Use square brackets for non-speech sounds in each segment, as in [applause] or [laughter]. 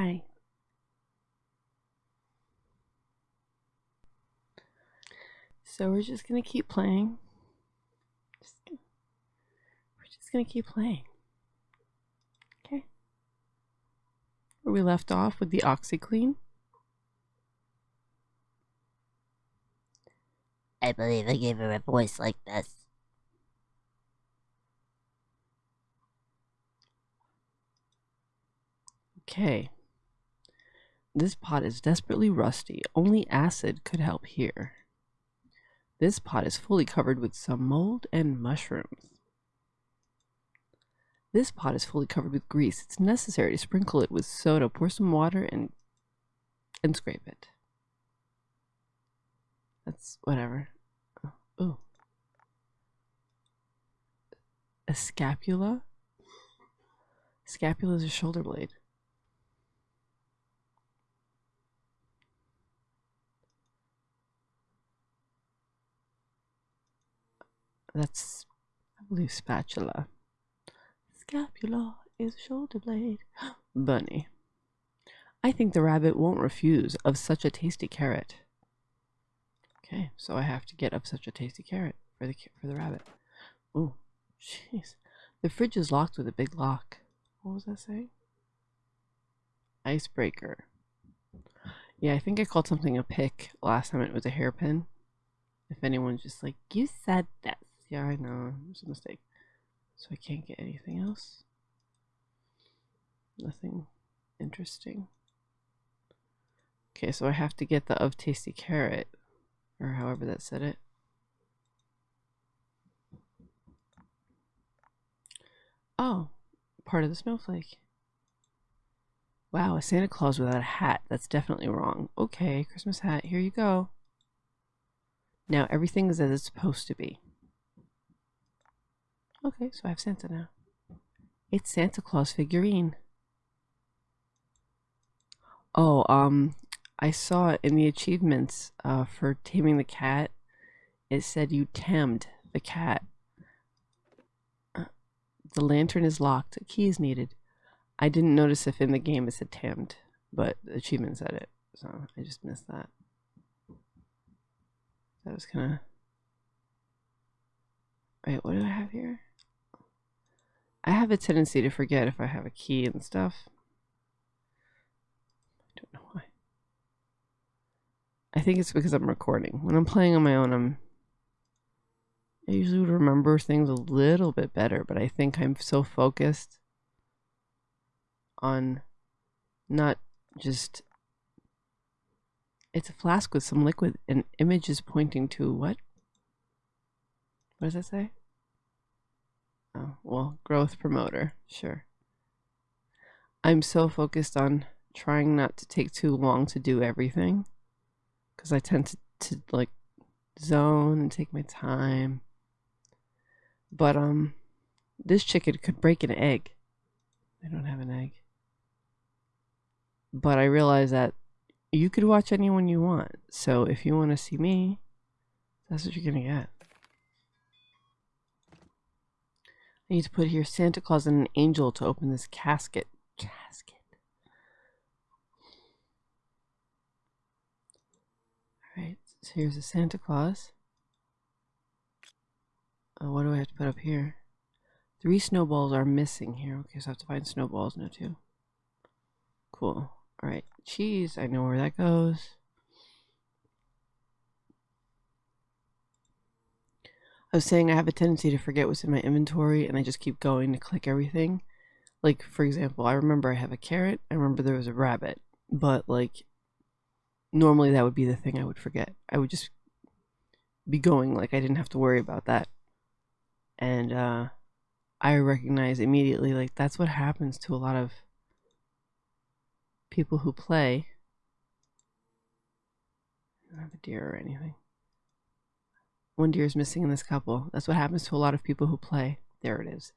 Hi. So we're just gonna keep playing. Just we're just gonna keep playing. Okay. Where we left off with the OxiClean. I believe I gave her a voice like this. Okay. This pot is desperately rusty. Only acid could help here. This pot is fully covered with some mold and mushrooms. This pot is fully covered with grease. It's necessary to sprinkle it with soda, pour some water, and and scrape it. That's whatever. Oh, ooh. A scapula? Scapula is a shoulder blade. That's, I believe, spatula. Scapula is shoulder blade. [gasps] Bunny. I think the rabbit won't refuse of such a tasty carrot. Okay, so I have to get up such a tasty carrot for the for the rabbit. Oh, jeez. The fridge is locked with a big lock. What was that saying? Icebreaker. Yeah, I think I called something a pick last time it was a hairpin. If anyone's just like, you said this. Yeah, I know. It was a mistake. So I can't get anything else. Nothing interesting. Okay, so I have to get the of tasty carrot, or however that said it. Oh, part of the snowflake. Wow, a Santa Claus without a hat. That's definitely wrong. Okay, Christmas hat, here you go. Now everything is as it's supposed to be. Okay, so I have Santa now. It's Santa Claus figurine. Oh, um, I saw in the achievements uh, for taming the cat, it said you tamed the cat. Uh, the lantern is locked. A key is needed. I didn't notice if in the game it said tamed, but the achievement said it, so I just missed that. That was kind of... Wait, what do I have here? I have a tendency to forget if I have a key and stuff. I don't know why. I think it's because I'm recording. When I'm playing on my own, I'm I usually would remember things a little bit better, but I think I'm so focused on not just it's a flask with some liquid and image is pointing to what? What does that say? Oh, well, growth promoter, sure. I'm so focused on trying not to take too long to do everything because I tend to, to like zone and take my time. But um this chicken could break an egg. I don't have an egg. But I realize that you could watch anyone you want. So if you want to see me, that's what you're going to get. I need to put here Santa Claus and an angel to open this casket. Casket. Alright, so here's a Santa Claus. Uh, what do I have to put up here? Three snowballs are missing here. Okay, so I have to find snowballs now too. Cool. Alright, cheese. I know where that goes. I was saying I have a tendency to forget what's in my inventory and I just keep going to click everything. Like, for example, I remember I have a carrot. I remember there was a rabbit. But, like, normally that would be the thing I would forget. I would just be going like I didn't have to worry about that. And, uh, I recognize immediately, like, that's what happens to a lot of people who play. I don't have a deer or anything. One deer is missing in this couple. That's what happens to a lot of people who play. There it is.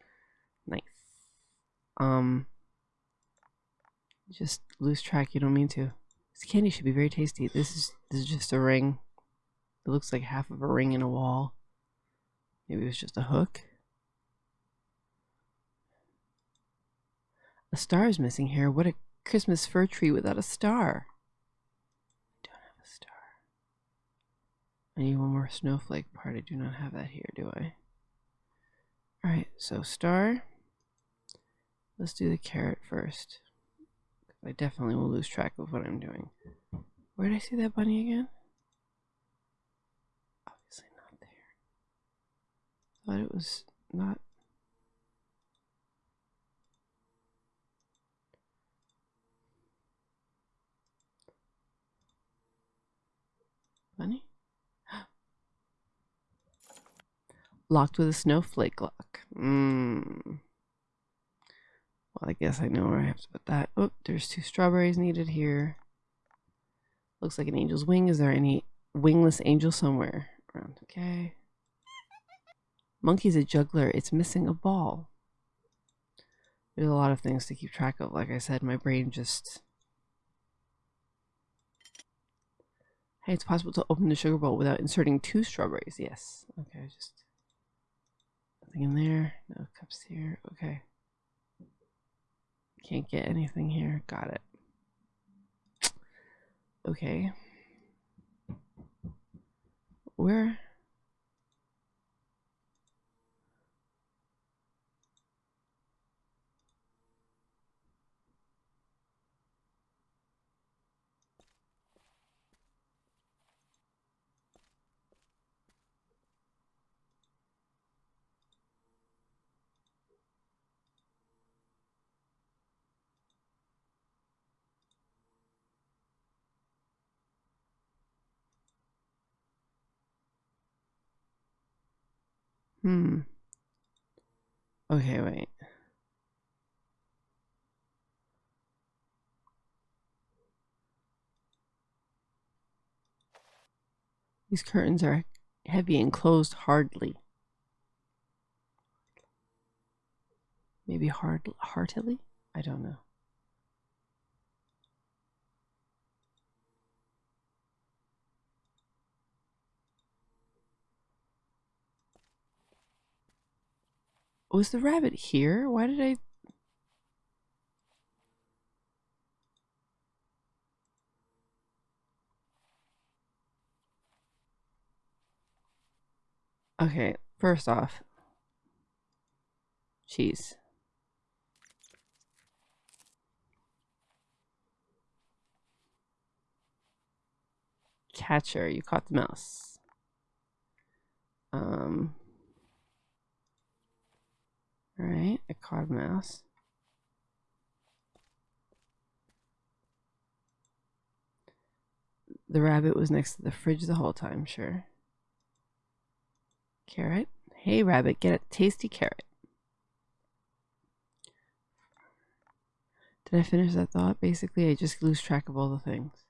Nice. Um, just lose track. You don't mean to. This candy should be very tasty. This is this is just a ring. It looks like half of a ring in a wall. Maybe it was just a hook. A star is missing here. What a Christmas fir tree without a star. I don't have a star. I need one more snowflake part. I do not have that here, do I? Alright, so star. Let's do the carrot first. I definitely will lose track of what I'm doing. Where did I see that bunny again? Obviously not there. Thought it was not. Bunny? Locked with a snowflake lock. Mmm. Well, I guess I know where I have to put that. Oh, there's two strawberries needed here. Looks like an angel's wing. Is there any wingless angel somewhere around? Okay. Monkey's a juggler. It's missing a ball. There's a lot of things to keep track of. Like I said, my brain just... Hey, it's possible to open the sugar bowl without inserting two strawberries. Yes. Okay, just... Nothing in there. No cups here. Okay. Can't get anything here. Got it. Okay. Where? Hmm. Okay, wait. These curtains are heavy and closed hardly. Maybe hard heartily? I don't know. Was the rabbit here? Why did I... Okay, first off, cheese. Catcher, you caught the mouse. Um, all right, a card mouse. The rabbit was next to the fridge the whole time, sure. Carrot. Hey, rabbit, get a tasty carrot. Did I finish that thought? Basically, I just lose track of all the things.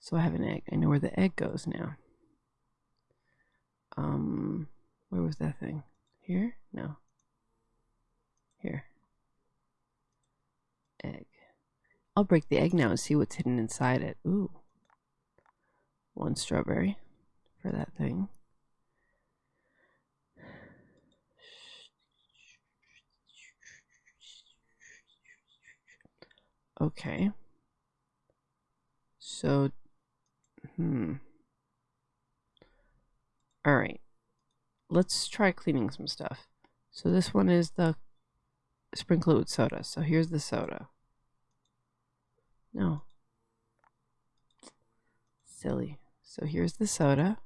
So I have an egg. I know where the egg goes now. Um, where was that thing? Here? No. Here. Egg. I'll break the egg now and see what's hidden inside it. Ooh. One strawberry for that thing. Okay. So, hmm. All right. Let's try cleaning some stuff. So this one is the sprinkle it with soda. So here's the soda. No. Silly. So here's the soda.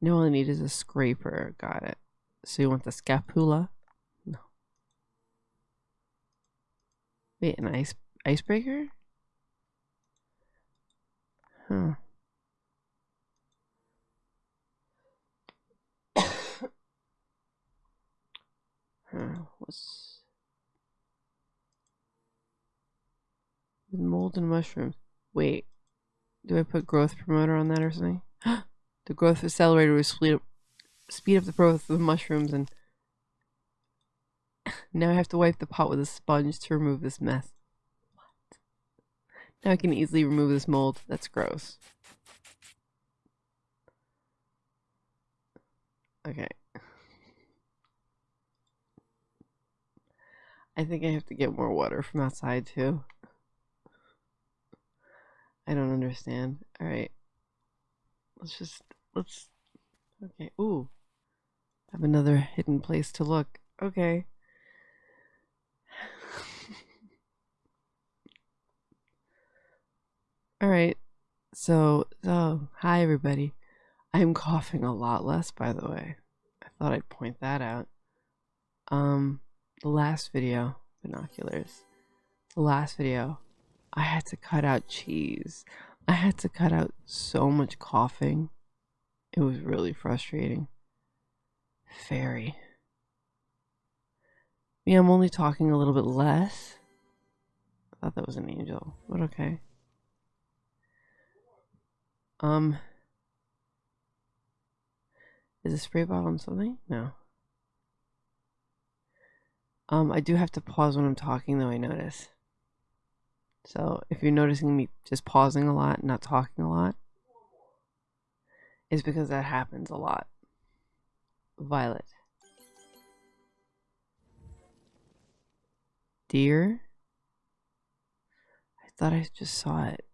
No, all I need is a scraper. Got it. So you want the scapula? No. Wait, an ice icebreaker? Huh. [coughs] huh. What's with mold and mushrooms? Wait, do I put growth promoter on that or something? [gasps] the growth accelerator will speed up, speed up the growth of the mushrooms and now I have to wipe the pot with a sponge to remove this mess. What? Now I can easily remove this mold. That's gross. Okay. I think I have to get more water from outside too. I don't understand. Alright. Let's just, let's, okay. Ooh. Have another hidden place to look. Okay. Alright. So, so, hi everybody. I'm coughing a lot less, by the way. I thought I'd point that out. Um, the last video, binoculars. The last video, I had to cut out cheese. I had to cut out so much coughing. It was really frustrating. Very. Yeah, I'm only talking a little bit less. I thought that was an angel, but okay. Um, is a spray bottle on something? No. Um, I do have to pause when I'm talking, though. I notice. So if you're noticing me just pausing a lot, not talking a lot, it's because that happens a lot. Violet. Deer. I thought I just saw it.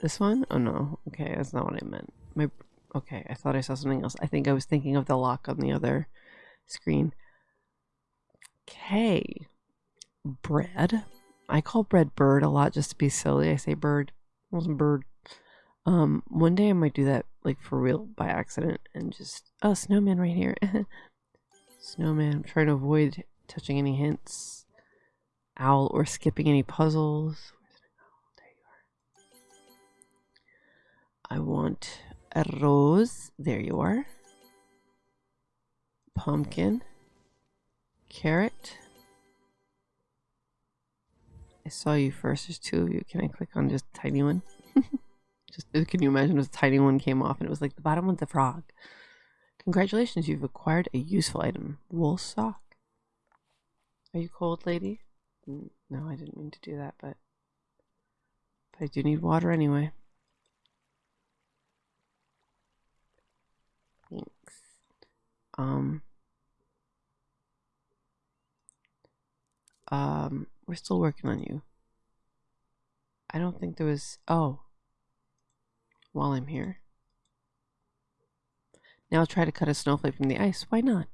This one? Oh no. Okay, that's not what I meant. My okay, I thought I saw something else. I think I was thinking of the lock on the other screen. Okay. Bread. I call bread bird a lot just to be silly. I say bird. It wasn't bird. Um, one day I might do that like for real by accident and just oh snowman right here. [laughs] snowman. I'm trying to avoid touching any hints. Owl or skipping any puzzles. I want a rose. There you are. Pumpkin. Carrot. I saw you first. There's two of you. Can I click on just tiny one? [laughs] just can you imagine if a tiny one came off and it was like the bottom one's a frog. Congratulations, you've acquired a useful item. Wool sock. Are you cold, lady? No, I didn't mean to do that, but, but I do need water anyway. Um. Um, we're still working on you. I don't think there was. Oh. While I'm here. Now I'll try to cut a snowflake from the ice. Why not?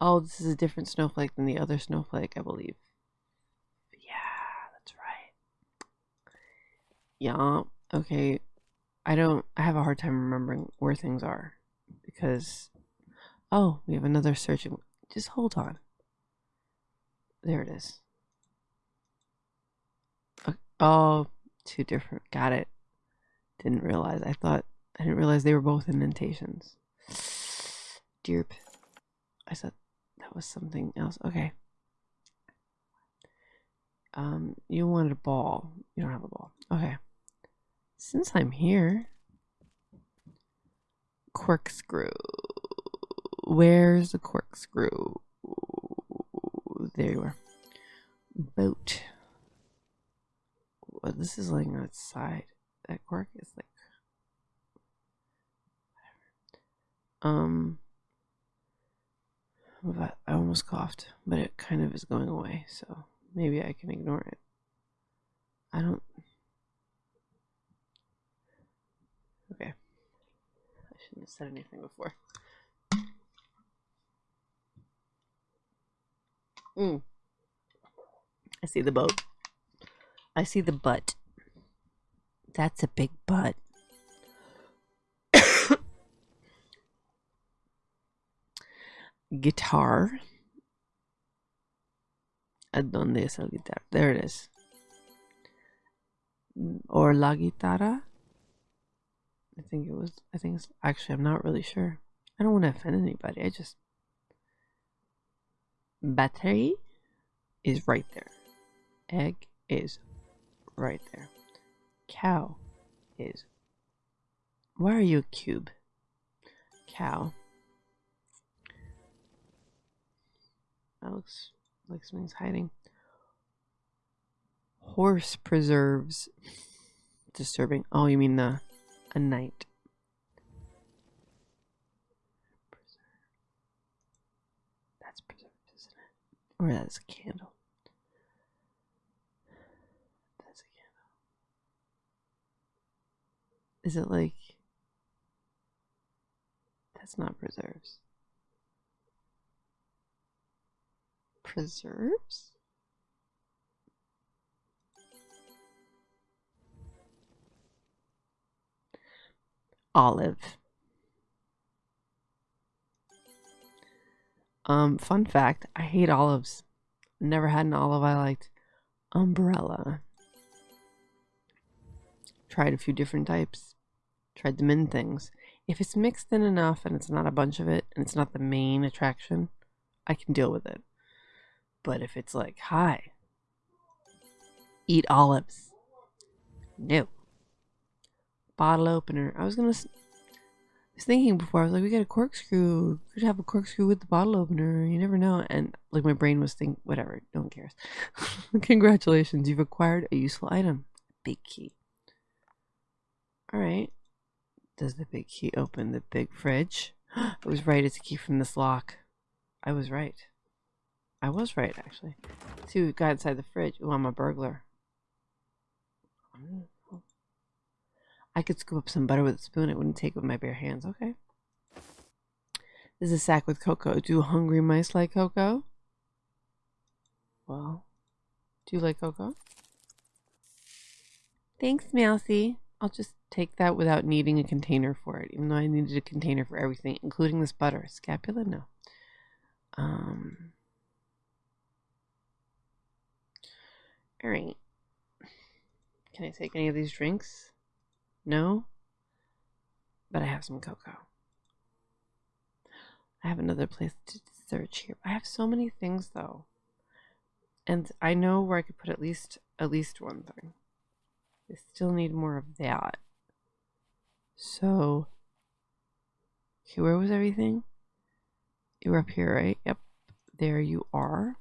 Oh, this is a different snowflake than the other snowflake, I believe. Yeah, that's right. Yeah, okay. I don't, I have a hard time remembering where things are because, oh, we have another searching. Just hold on. There it is. Oh, two different. Got it. Didn't realize. I thought, I didn't realize they were both indentations. [sighs] Derp. I said that was something else. Okay. Um, you wanted a ball. You don't have a ball. Okay. Since I'm here, corkscrew. Where's the corkscrew? There you are. Boat. Well, this is laying outside. That cork is like. Um. I almost coughed, but it kind of is going away, so maybe I can ignore it. I don't. Okay. Said anything before. Mm. I see the boat. I see the butt. That's a big butt. [coughs] guitar. ¿Dónde es el guitar? There it is. Or la guitarra. I think it was. I think it's actually. I'm not really sure. I don't want to offend anybody. I just. Battery is right there. Egg is right there. Cow is. Why are you a cube? Cow. That looks like something's hiding. Horse preserves. Disturbing. Oh, you mean the a night. Preserve. That's preserved, isn't it? Or that's a candle. That's a candle. Is it like that's not preserves? Preserves? Olive. Um, fun fact, I hate olives. Never had an olive I liked. Umbrella. Tried a few different types. Tried them in things. If it's mixed in enough and it's not a bunch of it and it's not the main attraction, I can deal with it. But if it's like, hi, eat olives. No. Bottle opener. I was gonna. I was thinking before. I was like, we got a corkscrew. Could have a corkscrew with the bottle opener. You never know. And like my brain was thinking, whatever. No one cares. [laughs] Congratulations, you've acquired a useful item. Big key. All right. Does the big key open the big fridge? [gasps] I was right. It's a key from this lock. I was right. I was right, actually. See, we got inside the fridge. Oh, I'm a burglar. Hmm. I could scoop up some butter with a spoon. It wouldn't take with my bare hands. Okay. This is a sack with cocoa. Do hungry mice like cocoa? Well, do you like cocoa? Thanks, Mousy. I'll just take that without needing a container for it, even though I needed a container for everything, including this butter. Scapula? No. Um. All right. Can I take any of these drinks? No? But I have some cocoa. I have another place to search here. I have so many things though. And I know where I could put at least at least one thing. I still need more of that. So Okay, where was everything? You were up here, right? Yep. There you are.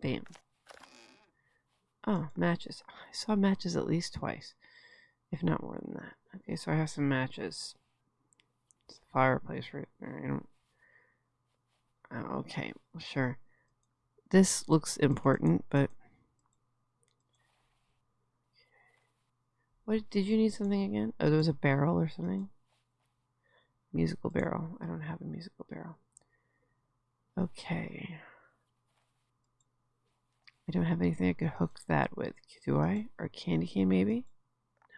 Bam. Oh, matches. I saw matches at least twice, if not more than that. Okay, so I have some matches. It's a fireplace right there. Oh, okay, sure. This looks important, but what did you need something again? Oh, there was a barrel or something. Musical barrel. I don't have a musical barrel. Okay. I don't have anything I could hook that with, do I? Or candy cane, maybe? No.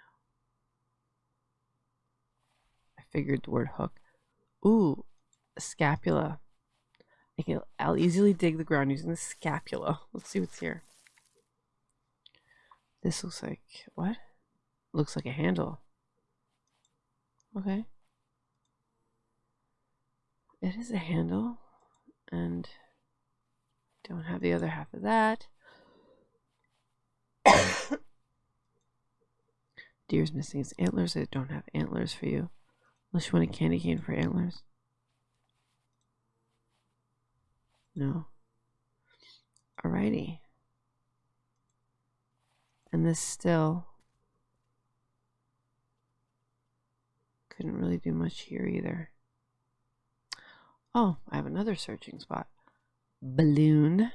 I figured the word hook. Ooh, scapula. I can, I'll easily dig the ground using the scapula. Let's see what's here. This looks like what? Looks like a handle. Okay. It is a handle, and don't have the other half of that. [coughs] Deer's missing its antlers. I don't have antlers for you. Unless you want a candy cane for antlers. No. Alrighty. And this still couldn't really do much here either. Oh, I have another searching spot. Balloon.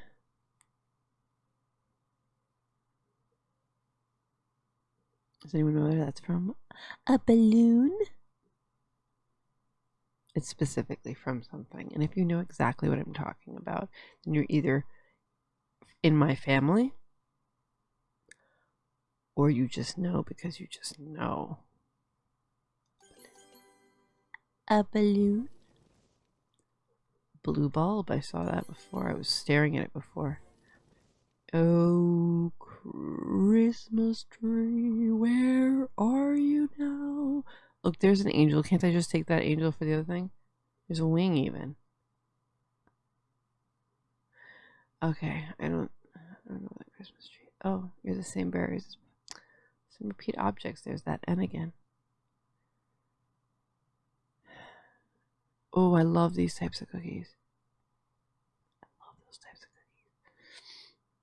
Does anyone know where that's from? A balloon? It's specifically from something. And if you know exactly what I'm talking about, then you're either in my family or you just know because you just know. A balloon? Blue bulb. I saw that before. I was staring at it before. Oh, Christmas tree, where are you now? Look, there's an angel. Can't I just take that angel for the other thing? There's a wing even. Okay, I don't, I don't know that Christmas tree. Oh, you're the same berries. Some repeat objects. There's that N again. Oh, I love these types of cookies. I love those types of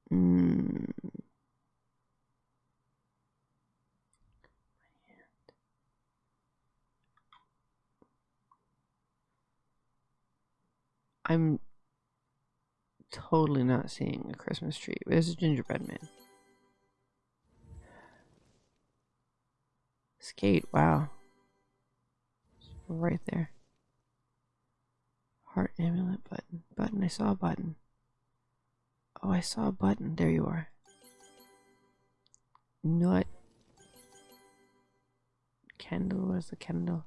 cookies. Mm. I'm totally not seeing a Christmas tree. There's a gingerbread man. Skate, wow. Right there. Heart amulet button. Button, I saw a button. Oh, I saw a button. There you are. Nut. Candle, where's the candle?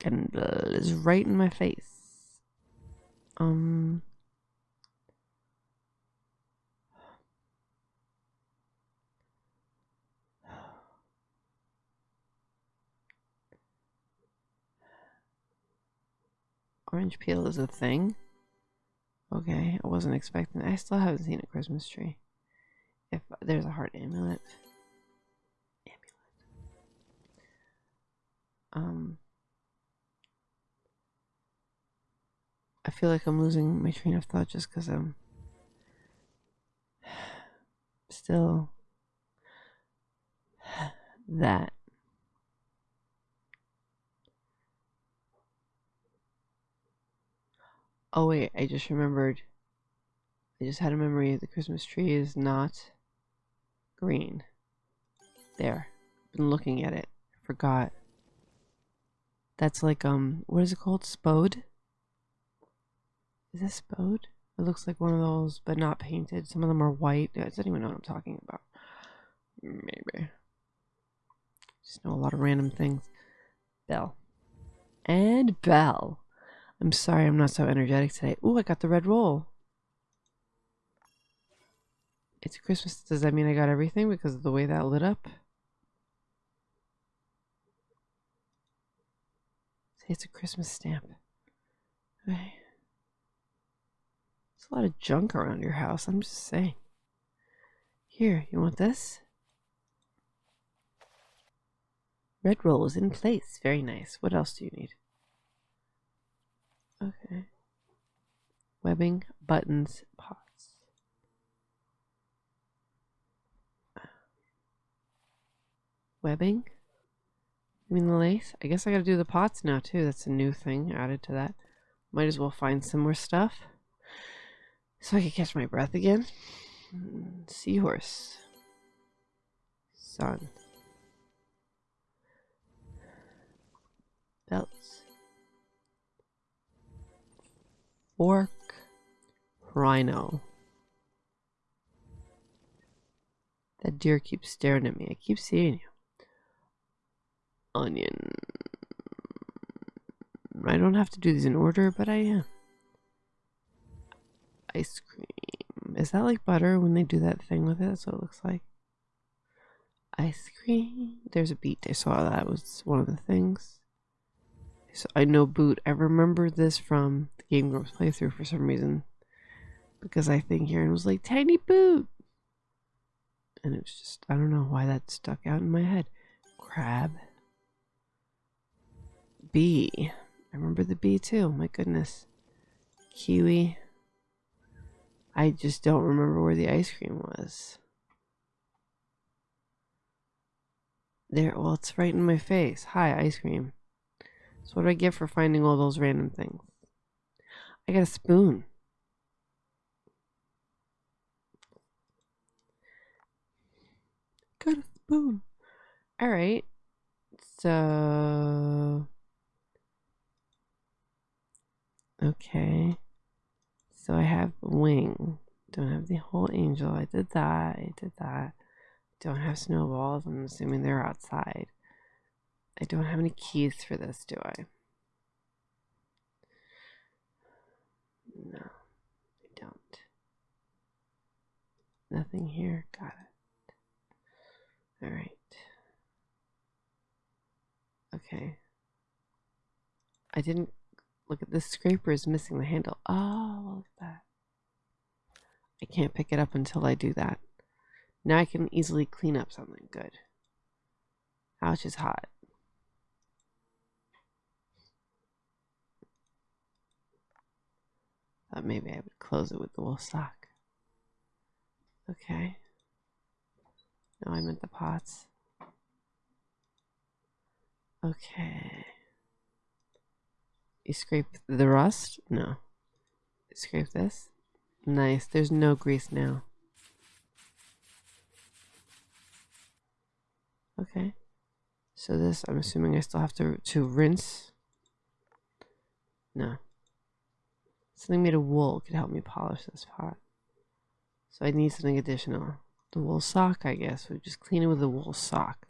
Candle is right in my face. Um. Orange peel is a thing. Okay, I wasn't expecting. I still haven't seen a Christmas tree. If there's a heart amulet, amulet. Um, I feel like I'm losing my train of thought just because I'm [sighs] still [sighs] that. Oh wait, I just remembered. I just had a memory. The Christmas tree is not green. There. Been looking at it. Forgot. That's like um what is it called? Spode? Is this spode? It looks like one of those, but not painted. Some of them are white. I don't even know what I'm talking about. Maybe. Just know a lot of random things. Bell. And bell. I'm sorry I'm not so energetic today. Ooh, I got the red roll. It's Christmas. Does that mean I got everything because of the way that lit up? Say it's a Christmas stamp. Okay. A lot of junk around your house. I'm just saying. Here, you want this? Red roll is in place. Very nice. What else do you need? Okay. Webbing, buttons, pots. Webbing? You mean the lace? I guess I gotta do the pots now too. That's a new thing added to that. Might as well find some more stuff. So I can catch my breath again. Seahorse. Sun. Belts. Fork. Rhino. That deer keeps staring at me. I keep seeing you. Onion. I don't have to do these in order, but I am. Ice cream. Is that like butter when they do that thing with it? That's what it looks like. Ice cream. There's a beet. I saw that was one of the things. So I know boot. I remember this from the Game Grumps playthrough for some reason. Because I think Arin was like, tiny boot. And it was just, I don't know why that stuck out in my head. Crab. Bee. I remember the bee too. My goodness. Kiwi. I just don't remember where the ice cream was. There, well, it's right in my face. Hi, ice cream. So what do I get for finding all those random things? I got a spoon. Got a spoon. All right. So okay. So I have a wing. Don't have the whole angel. I did that. I did that. Don't have snowballs. I'm assuming they're outside. I don't have any keys for this, do I? No, I don't. Nothing here. Got it. All right. Okay. I didn't look at this scraper is missing the handle. Oh, look at that. I can't pick it up until I do that. Now I can easily clean up something good. Ouch is hot. Thought maybe I would close it with the wool sock. Okay. No, I meant the pots. Okay. You scrape the rust? No. Scrape this? Nice. There's no grease now. Okay. So this, I'm assuming I still have to, to rinse. No. Something made of wool could help me polish this pot. So I need something additional. The wool sock, I guess. We just clean it with a wool sock.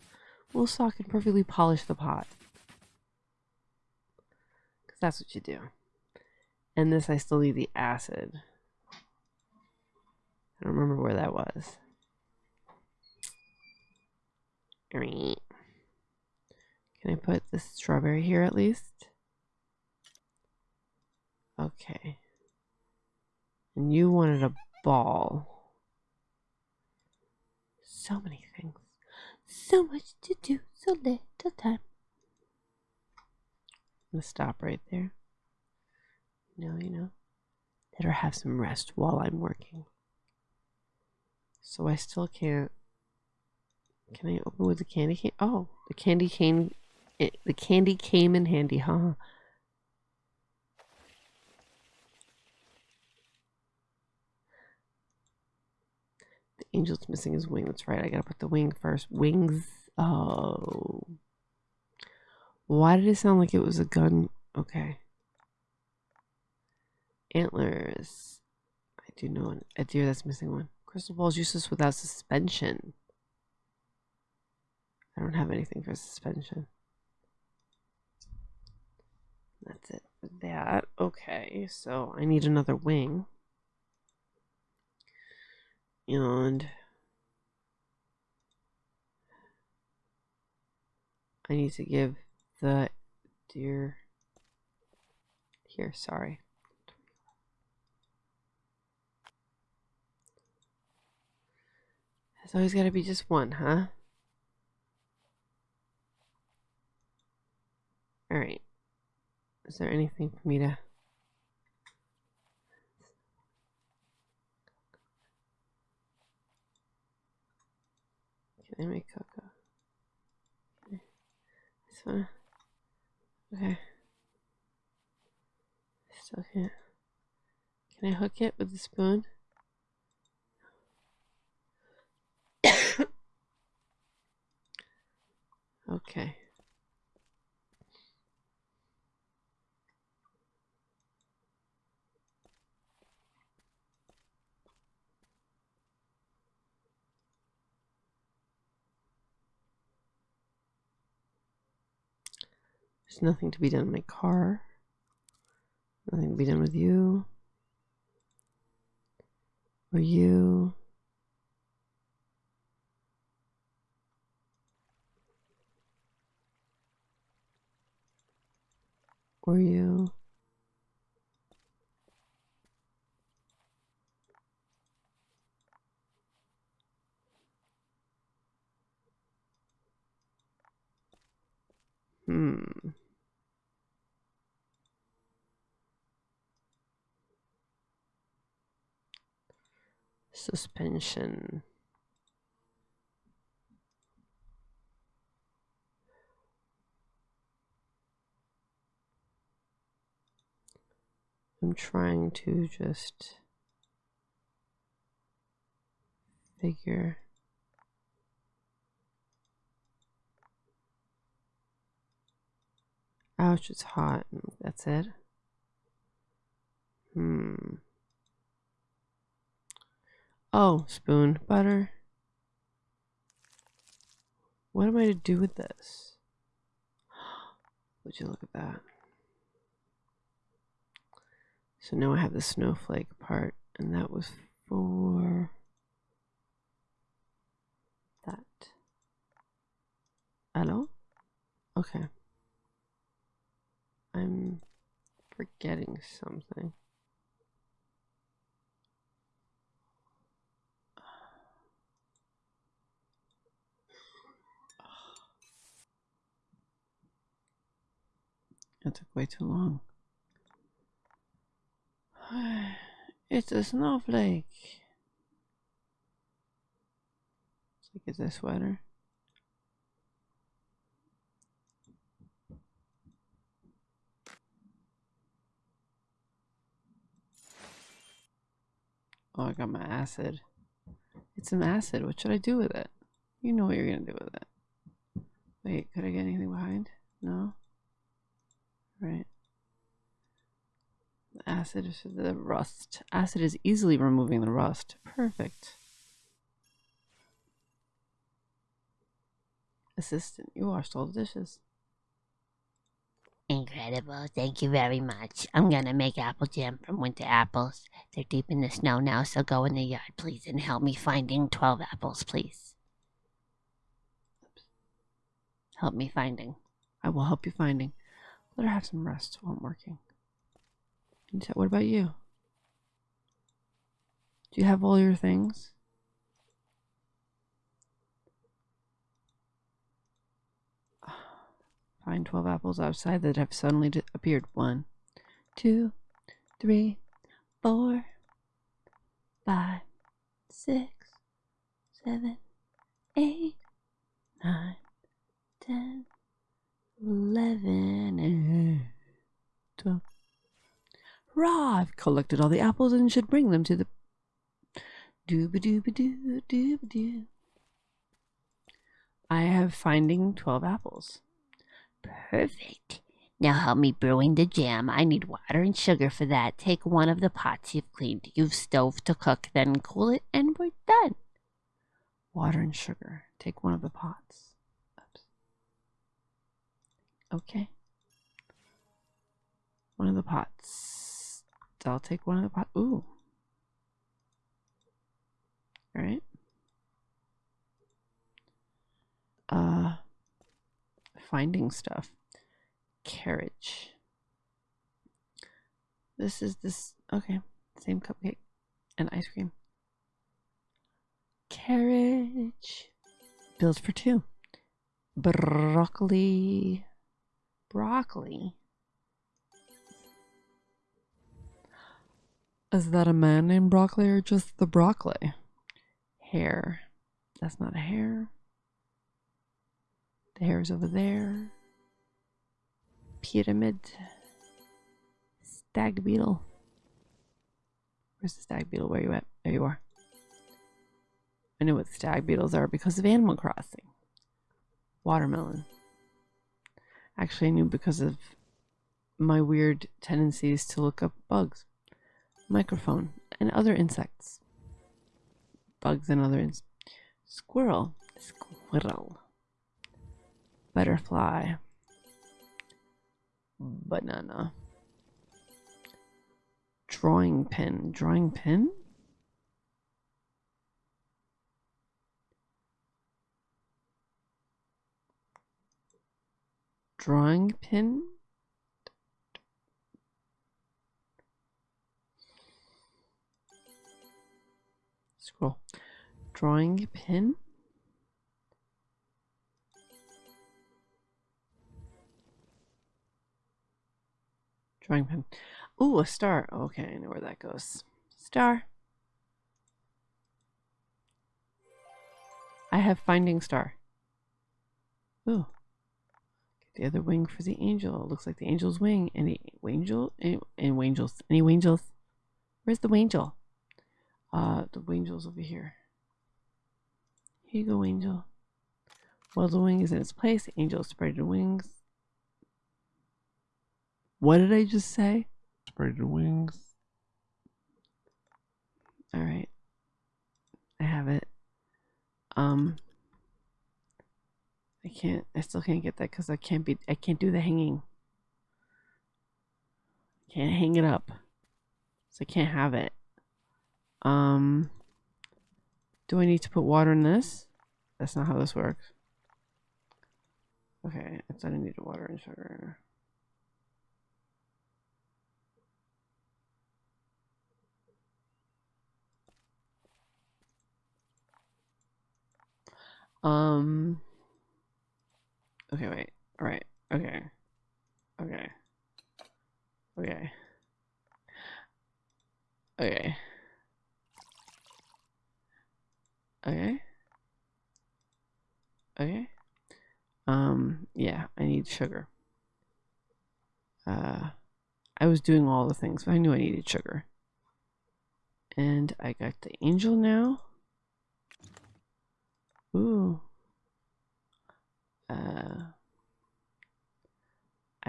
Wool sock can perfectly polish the pot. That's what you do. And this, I still need the acid. I don't remember where that was. Can I put the strawberry here at least? Okay. And you wanted a ball. So many things. So much to do, so little time. I'm gonna stop right there. No, you know, let her have some rest while I'm working. So I still can't. Can I open with the candy cane? Oh, the candy cane. It, the candy came in handy, huh? The angel's missing his wing. That's right. I gotta put the wing first. Wings. Oh. Why did it sound like it was a gun? Okay. Antlers. I do know one. a deer that's missing one. Crystal ball is useless without suspension. I don't have anything for suspension. That's it for that. Okay, so I need another wing. And I need to give the deer here, sorry. It's always got to be just one, huh? All right. Is there anything for me to Can I make cocoa? Okay. This one. Okay. Still can't. Can I hook it with the spoon? [coughs] okay. There's nothing to be done in my car. Nothing to be done with you. Or you. Or you. Hmm. Suspension. I'm trying to just figure Ouch, it's hot. That's it. Hmm. Oh, spoon, butter. What am I to do with this? Would you look at that? So now I have the snowflake part, and that was for that. Hello? Okay. I'm forgetting something. That took way too long. [sighs] It's a snowflake. It's like it's a sweater. Oh, I got my acid. It's some acid. What should I do with it? You know what you're gonna do with it. Wait, could I get anything behind? No? Right. Acid is for the rust. Acid is easily removing the rust. Perfect. Assistant, you washed all the dishes. Incredible. Thank you very much. I'm gonna make apple jam from winter apples. They're deep in the snow now, so go in the yard, please, and help me finding 12 apples, please. Help me finding. I will help you finding. Let her have some rest while I'm working. What about you? Do you have all your things? [sighs] Find 12 apples outside that have suddenly appeared. One, two, three, four, five, Six, seven, eight, nine, ten. Eleven, and twelve. Hurrah! I've collected all the apples and should bring them to the dooba dooba doo dooba doo. I have finding twelve apples. Perfect. Now help me brewing the jam. I need water and sugar for that. Take one of the pots you've cleaned. Use stove to cook, then cool it, and we're done. Water and sugar. Take one of the pots. Okay. One of the pots. I'll take one of the pots. Ooh. All right. Uh, finding stuff. Carriage. This is this. Okay. Same cupcake and ice cream. Carriage. Bills for two. Broccoli. Broccoli. Is that a man named Broccoli or just the broccoli? Hair. That's not a hair. The hair is over there. Pyramid. Stag beetle. Where's the stag beetle? Where you at? There you are. I know what stag beetles are because of Animal Crossing. Watermelon. Actually, I knew because of my weird tendencies to look up bugs, microphone, and other insects. Bugs and other ins- squirrel, squirrel, butterfly, banana, drawing pen, drawing pen. Drawing pin. Scroll. Drawing pin. Drawing pin. Ooh, a star. Okay, I know where that goes. Star. I have finding star. Ooh. The other wing for the angel. It Looks like the angel's wing. Any angel? Any, any angels? Any angels? Where's the angel? Uh, the angel's over here. Here you go, angel. Well, the wing is in its place. The angel spread your wings. What did I just say? Spread your wings. All right. I have it. Um. I can't. I still can't get that because I can't be. I can't do the hanging. Can't hang it up, so I can't have it. Um. Do I need to put water in this? That's not how this works. Okay, I thought I needed water and sugar. Um. Okay, wait. All right. Okay. Okay. Okay. Okay. Okay. Okay. Um, yeah, I need sugar. Uh, I was doing all the things, but I knew I needed sugar. And I got the angel now. Ooh.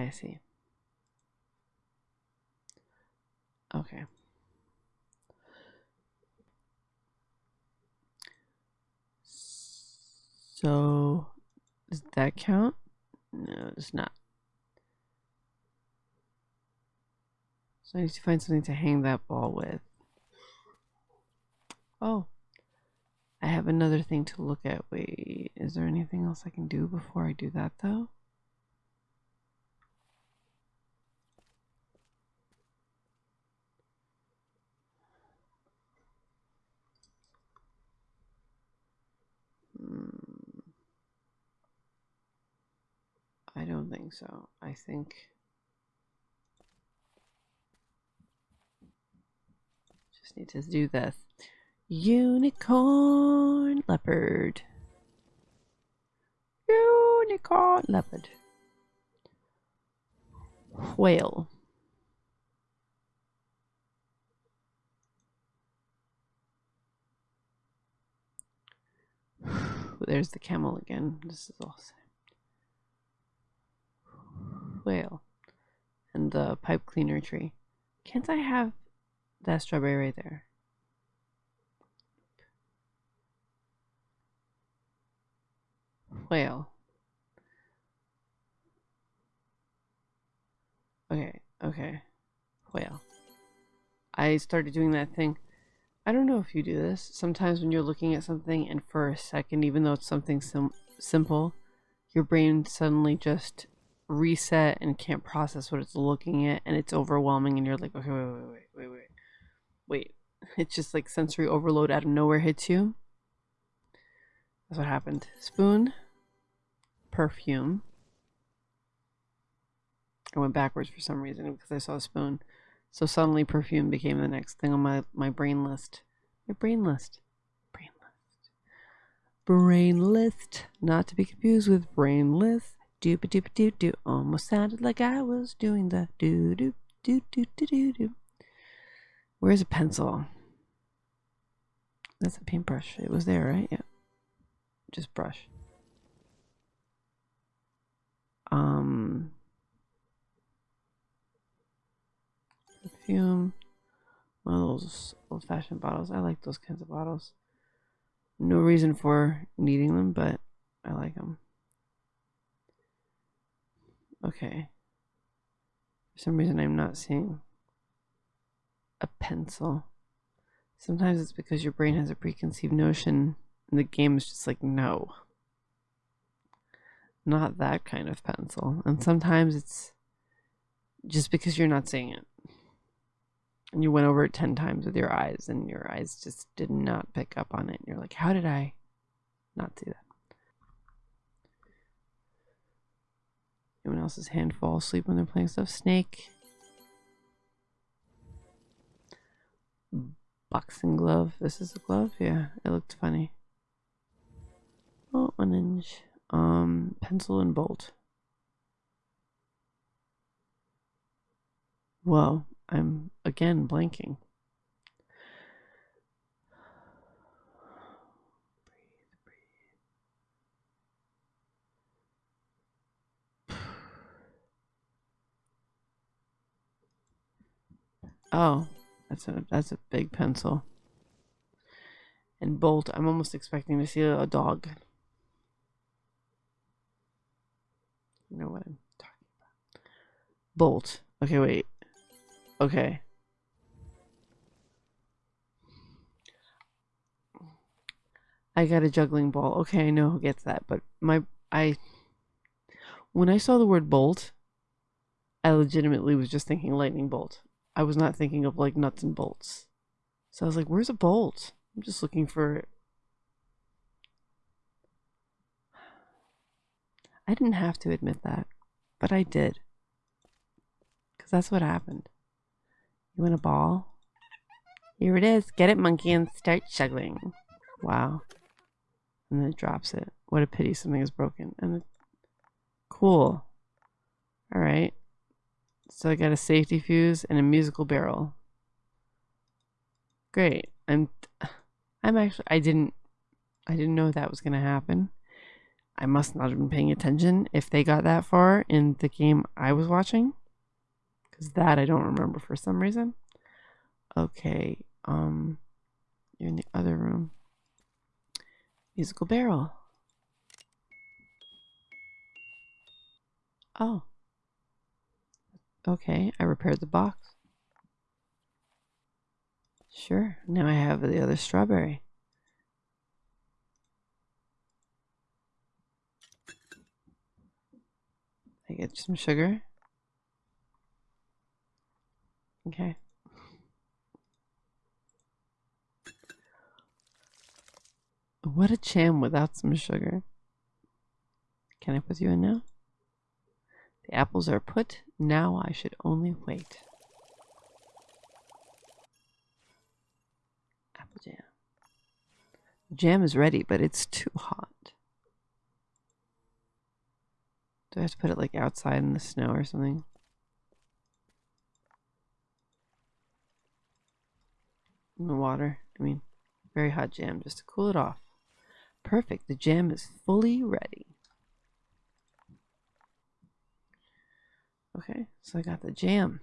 I see. Okay. So, does that count? No, it's not. So I need to find something to hang that ball with. Oh, I have another thing to look at. Wait, is there anything else I can do before I do that though? So. I think just need to do this. Unicorn leopard. Unicorn leopard. Whale. [sighs] There's the camel again. This is awesome. Whale. And the pipe cleaner tree. Can't I have that strawberry right there? Whale. Okay, okay. Whale. I started doing that thing. I don't know if you do this. Sometimes when you're looking at something and for a second, even though it's something sim simple, your brain suddenly just reset and can't process what it's looking at and it's overwhelming and you're like, okay, wait, wait, wait, wait, wait. Wait. It's just like sensory overload out of nowhere hits you. That's what happened. Spoon perfume. I went backwards for some reason because I saw a spoon. So suddenly perfume became the next thing on my, my brain list. My brain list. Brain list. Brain list. Not to be confused with brain list. Doop doop doop doo. Almost sounded like I was doing the doo doo doo doo doo doo doo. Where's a pencil? That's a paintbrush. It was there, right? Yeah. Just brush. Um, perfume. One of those old fashioned bottles. I like those kinds of bottles. No reason for needing them, but I like them. Okay. For some reason, I'm not seeing a pencil. Sometimes it's because your brain has a preconceived notion, and the game is just like, no not that kind of pencil. And sometimes it's just because you're not seeing it. And you went over it 10 times with your eyes, and your eyes just did not pick up on it. And you're like, how did I not see that? Anyone else's hand fall asleep when they're playing stuff? Snake. Boxing glove. This is a glove? Yeah, it looked funny. Oh, one inch. Um, pencil and bolt. Whoa, I'm again blanking. Oh, that's a that's a big pencil. And bolt, I'm almost expecting to see a, dog. You know what I'm talking about. Bolt. Okay, wait. Okay. I got a juggling ball. Okay, I know who gets that, but my I when I saw the word bolt, I legitimately was just thinking lightning bolt. I was not thinking of like nuts and bolts. So I was like, where's a bolt? I'm just looking for it. I didn't have to admit that, but I did. Because that's what happened. You want a ball? Here it is. Get it, monkey, and start juggling. Wow. And then it drops it. What a pity something is broken. And it, cool. All right. So I got a safety fuse and a musical barrel. Great. I'm I'm actually I didn't I didn't know that was gonna happen. I must not have been paying attention if they got that far in the game I was watching. Cause that I don't remember for some reason. Okay, um you're in the other room. Musical barrel. Oh. Okay, I repaired the box. Sure, now I have the other strawberry. I get some sugar. Okay. What a jam without some sugar. Can I put you in now? The apples are put. Now I should only wait. Apple jam. Jam is ready, but it's too hot. Do I have to put it like outside in the snow or something? In the water. I mean, very hot jam just to cool it off. Perfect. The jam is fully ready. Okay, so I got the jam.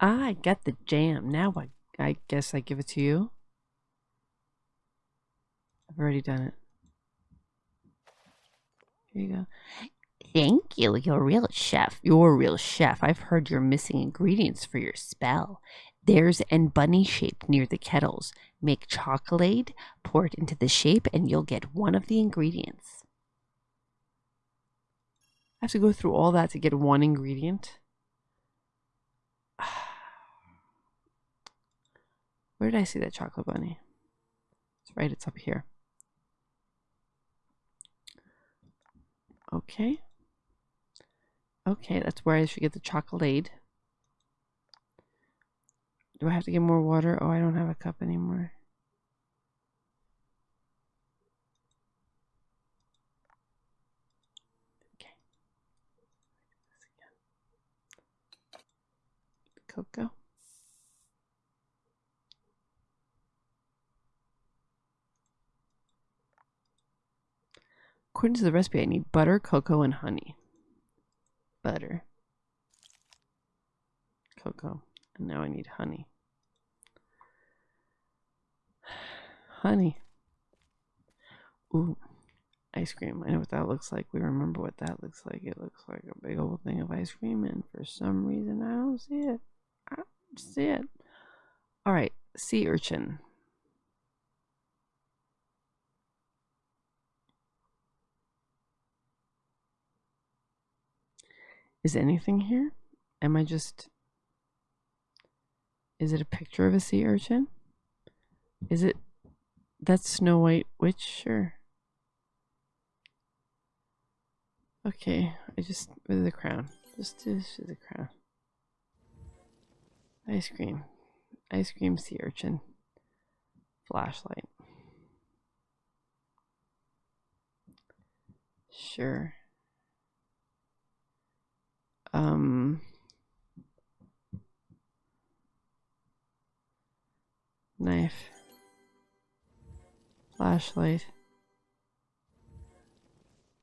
I got the jam. Now I, I guess I give it to you. I've already done it. Here you go. Thank you. You're a real chef. You're a real chef. I've heard you're missing ingredients for your spell. There's an bunny shape near the kettles. Make chocolate, pour it into the shape, and you'll get one of the ingredients. I have to go through all that to get one ingredient. [sighs] Where did I see that chocolate bunny? It's right, it's up here. Okay. Okay, that's where I should get the chocolate. Do I have to get more water? Oh, I don't have a cup anymore. Okay. Cocoa. According to the recipe, I need butter, cocoa, and honey. Butter. Cocoa. And now I need honey. [sighs] Honey. Ooh, ice cream. I know what that looks like. We remember what that looks like. It looks like a big old thing of ice cream, and for some reason, I don't see it. Don't see it. All right, sea urchin. Is anything here? Am I just. Is it a picture of a sea urchin? Is it. That's Snow White Witch? Sure. Okay, I just. With the crown. Just do the crown. Ice cream. Ice cream sea urchin. Flashlight. Sure. Um. Knife. Flashlight.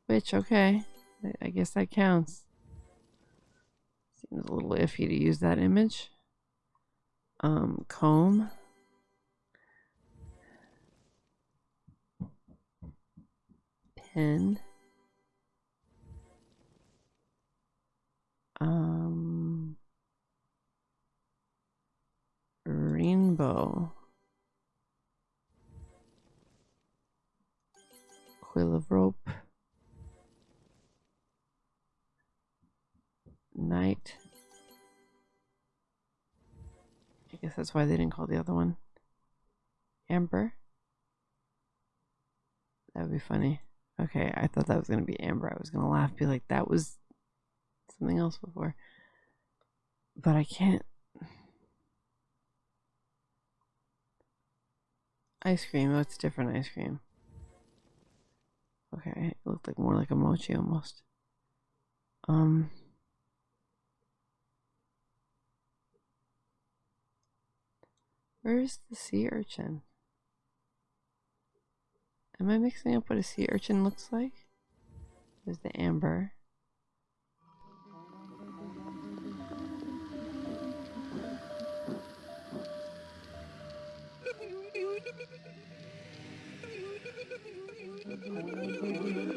Which, okay. I, I guess that counts. Seems a little iffy to use that image. Um, comb. Pen. Um, rainbow. Coil of rope. Night. Guess that's why they didn't call the other one Amber. That would be funny. Okay, I thought that was gonna be Amber. I was gonna laugh, be like, that was something else before. But I can't. Ice cream. Oh, it's different ice cream. Okay, it looked like more like a mochi almost. Um. Where's the sea urchin? Am I mixing up what a sea urchin looks like? There's the amber. [laughs]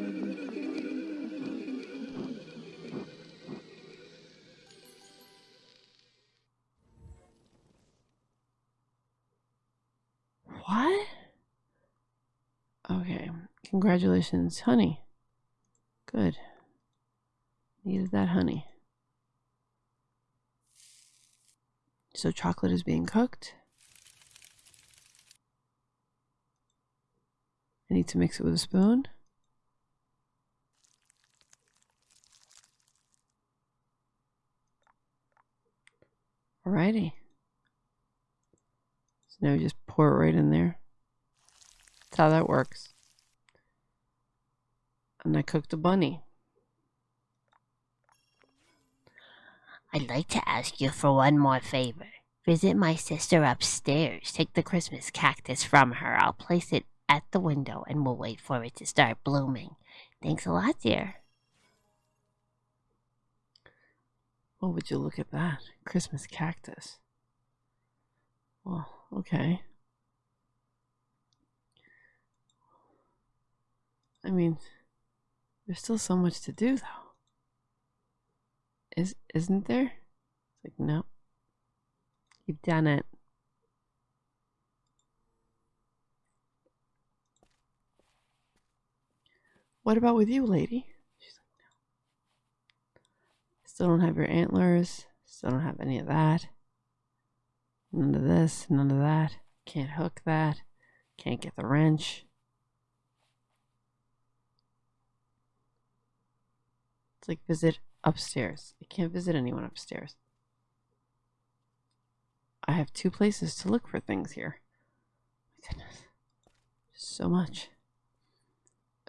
Congratulations, honey. Good. Needed that honey. So chocolate is being cooked. I need to mix it with a spoon. Alrighty. So now we just pour it right in there. That's how that works. And I cooked a bunny. I'd like to ask you for one more favor. Visit my sister upstairs. Take the Christmas cactus from her. I'll place it at the window and we'll wait for it to start blooming. Thanks a lot, dear. Oh, would you look at that? Christmas cactus. Well, okay. I mean, there's still so much to do, though. Is isn't there? It's like no. You've done it. What about with you, lady? She's like, no. Still don't have your antlers. Still don't have any of that. None of this, none of that. Can't hook that. Can't get the wrench. Like visit upstairs. I can't visit anyone upstairs. I have two places to look for things here. My goodness. So much.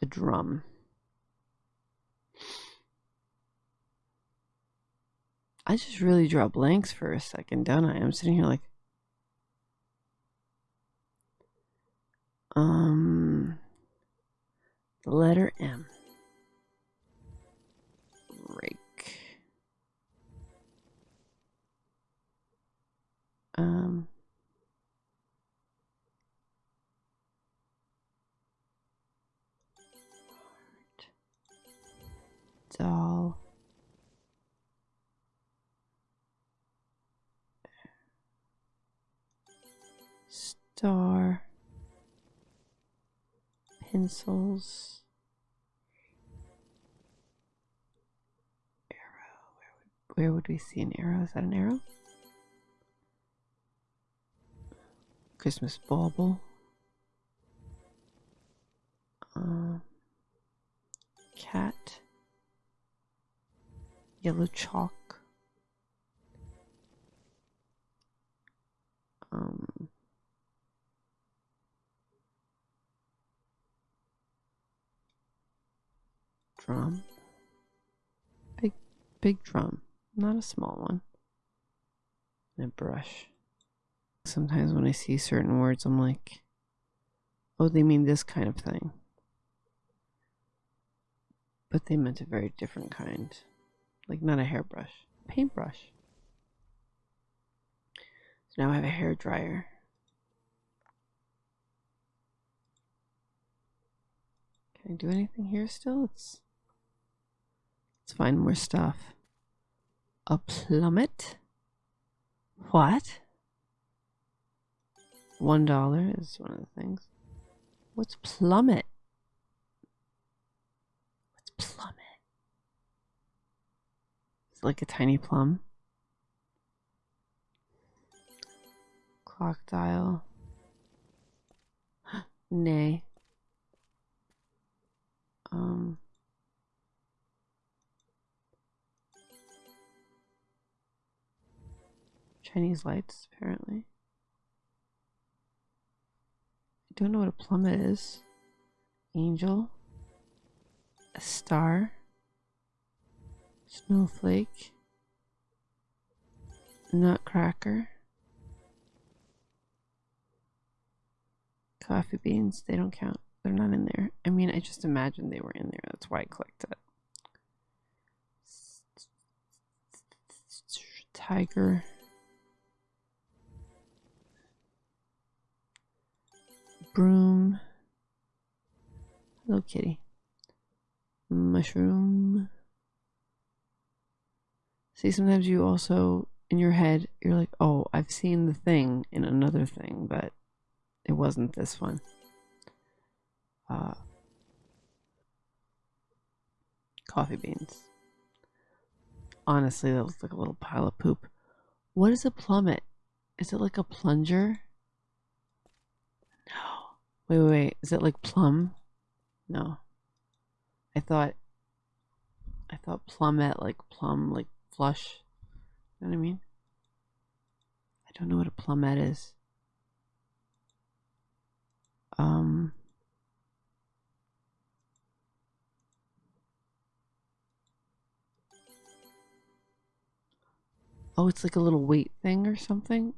A drum. I just really draw blanks for a second, don't I? I'm sitting here like, um, the letter M. Um, doll. Star. Pencils. Arrow. Where would, where would we see an arrow? Is that an arrow? Christmas bauble. Um, cat. Yellow chalk. Um, drum. Big, big drum. Not a small one. And a brush. Sometimes when I see certain words, I'm like, oh, they mean this kind of thing. But they meant a very different kind. Like, not a hairbrush, paintbrush. So now I have a hair dryer. Can I do anything here still? Let's, let's find more stuff. A plummet? What? One dollar is one of the things. What's plummet? What's plummet? It's like a tiny plum. Clock dial. [gasps] Nay. Um. Chinese lights, apparently. I don't know what a plummet is. Angel. A star. Snowflake. Nutcracker. coffee beans. They don't count. They're not in there. I mean, I just imagined they were in there. That's why I clicked it. Tiger. Broom. Hello, kitty. Mushroom. See, sometimes you also, in your head, you're like, oh, I've seen the thing in another thing, but it wasn't this one. Uh, coffee beans. Honestly, that looks like a little pile of poop. What is a plummet? Is it like a plunger? No. Wait, wait, wait. Is it like plum? No. I thought I thought plummet like plum like flush. You know what I mean? I don't know what a plummet is. Um Oh, it's like a little weight thing or something.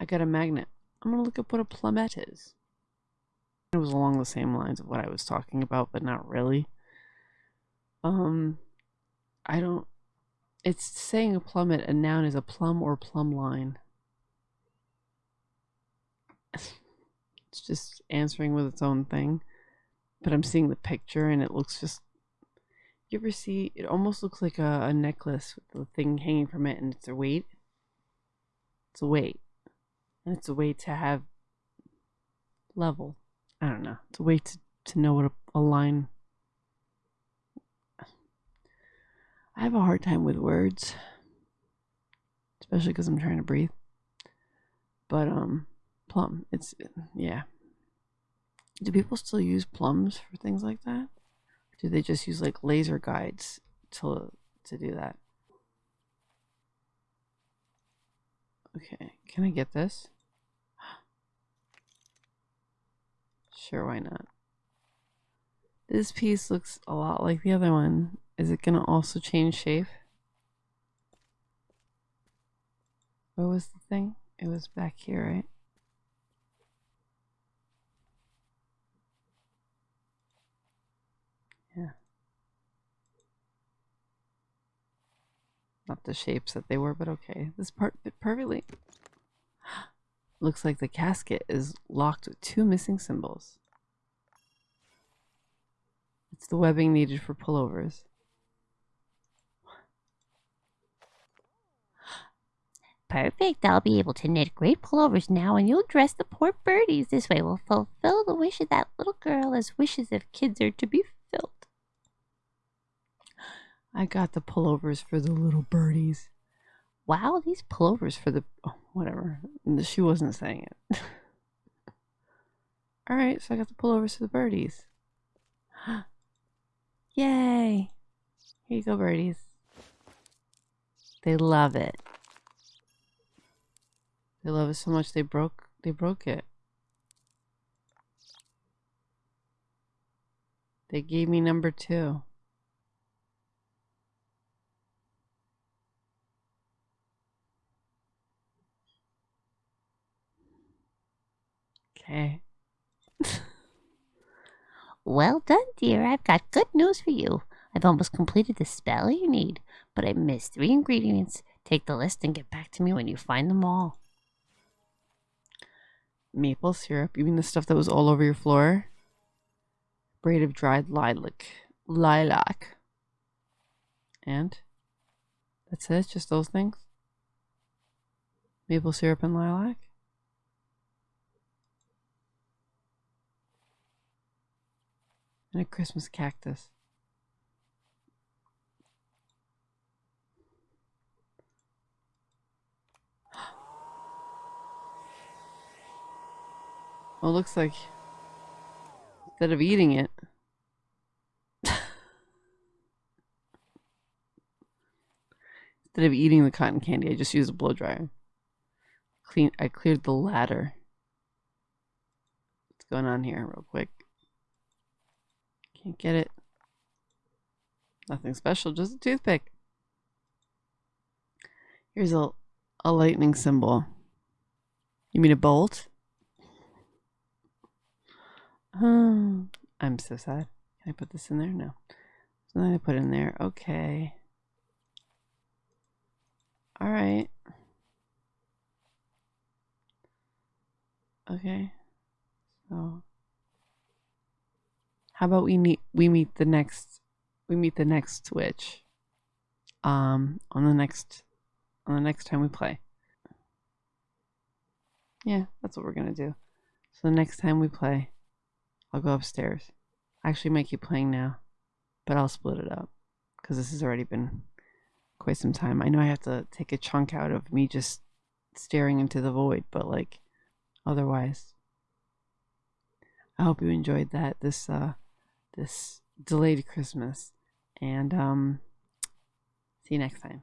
I got a magnet. I'm gonna look up what a plummet is. It was along the same lines of what I was talking about, but not really. Um, I don't. It's saying a plummet, a noun is a plumb or plumb line. [laughs] it's just answering with its own thing. But I'm seeing the picture and it looks just. You ever see? It almost looks like a, a necklace with the thing hanging from it and it's a weight. It's a weight. And it's a way to have level. I don't know. It's a way to, to know what a, a line. I have a hard time with words, especially because I'm trying to breathe. But um, plum. It's yeah. Do people still use plums for things like that? do they just use like laser guides to to do that? Okay, can I get this? Sure, why not? This piece looks a lot like the other one. Is it going to also change shape? Where was the thing? It was back here, right? Yeah. Not the shapes that they were, but okay. This part fit perfectly. Looks like the casket is locked with two missing symbols. It's the webbing needed for pullovers. Perfect. I'll be able to knit great pullovers now, and you'll dress the poor birdies. This way we'll fulfill the wish of that little girl as wishes of kids are to be filled. I got the pullovers for the little birdies. Wow, these pullovers for the oh, whatever. She wasn't saying it. [laughs] All right, so I got the pullovers to the birdies. [gasps] Yay! Here you go, birdies. They love it. They love it so much they broke they broke it. They gave me number two. Okay. well done, dear. I've got good news for you. I've almost completed the spell you need, but I missed three ingredients. Take the list and get back to me when you find them all. Maple syrup. You mean the stuff that was all over your floor? Braid of dried lilac. Lilac. And? That's it? Just those things? Maple syrup and lilac? And a Christmas cactus. [gasps] Well, looks like instead of eating it, [laughs] instead of eating the cotton candy, I just used a blow dryer. Clean. I cleared the ladder. What's going on here, real quick? Can't get it. Nothing special, just a toothpick. Here's a, a lightning symbol. You mean a bolt? Oh, [sighs] I'm so sad. Can I put this in there? No. So then I put in there. Okay. All right. Okay. So how about we meet we meet the next we meet the next witch um on the next on the next time we play. Yeah, that's what we're gonna do. So the next time we play, I'll go upstairs. I actually might keep playing now, but I'll split it up because this has already been quite some time. I know I have to take a chunk out of me just staring into the void, but like otherwise, I hope you enjoyed that this uh this delayed Christmas, and um, see you next time.